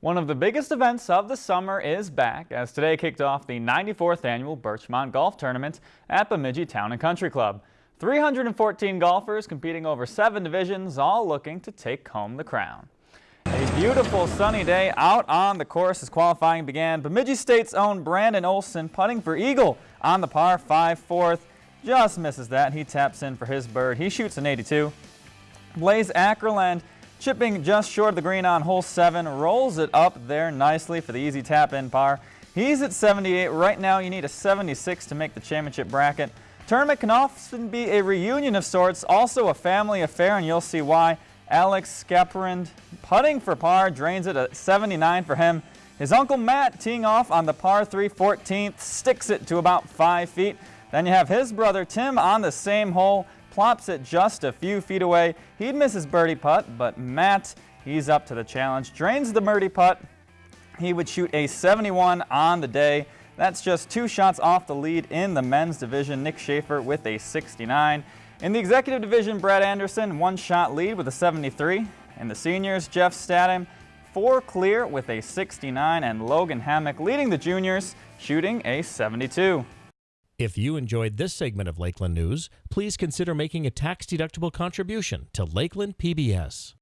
One of the biggest events of the summer is back as today kicked off the 94th annual Birchmont Golf Tournament at Bemidji Town and Country Club. 314 golfers competing over seven divisions, all looking to take home the crown. A beautiful sunny day out on the course as qualifying began. Bemidji State's own Brandon Olson putting for eagle on the par 5 fourth. Just misses that. He taps in for his bird. He shoots an 82. Blaze Ackerland Chipping just short of the green on hole 7, rolls it up there nicely for the easy tap-in par. He's at 78. Right now you need a 76 to make the championship bracket. Tournament can often be a reunion of sorts, also a family affair, and you'll see why. Alex Skeprind putting for par, drains it at 79 for him. His uncle Matt teeing off on the par 3 14th, sticks it to about 5 feet. Then you have his brother Tim on the same hole, plops it just a few feet away. He'd miss his birdie putt, but Matt, he's up to the challenge. Drains the birdie putt. He would shoot a 71 on the day. That's just two shots off the lead in the men's division. Nick Schaefer with a 69. In the executive division, Brad Anderson, one shot lead with a 73. In the seniors, Jeff Statham, four clear with a 69, and Logan Hammock leading the juniors, shooting a 72. If you enjoyed this segment of Lakeland News, please consider making a tax-deductible contribution to Lakeland PBS.